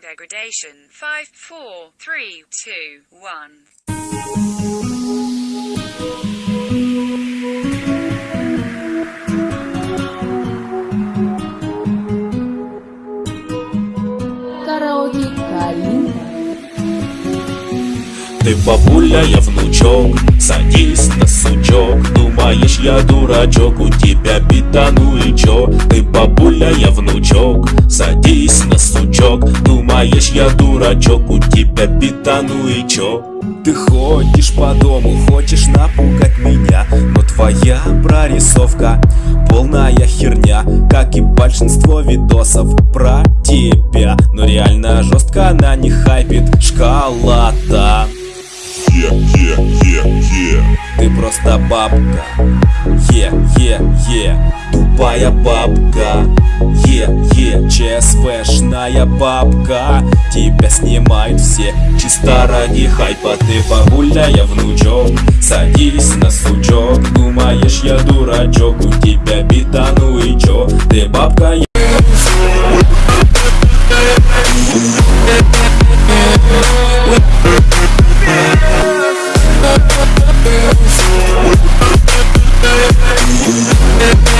degradation. 5, 4, 3, 2, 1. Караоке Калина. Ты бабуля, я внучок, садись на сучок Думаешь, я дурачок, у тебя бита, ну и чё? Ты бабуля, я внучок, садись Думаешь, я дурачок, у тебя бита, ну и чё? Ты ходишь по дому, хочешь напугать меня Но твоя прорисовка полная херня Как и большинство видосов про тебя Но реально жестко на них хайпит шкала-то Е-е-е-е ты просто бабка. Е-е-е Тупая бабка. Е-е моя бабка Тебя снимают все Чисто ради хайпа ты погуляя, внучок Садись на сучок Думаешь, я дурачок У тебя бита, ну и чё? Ты бабка, я... Yeah.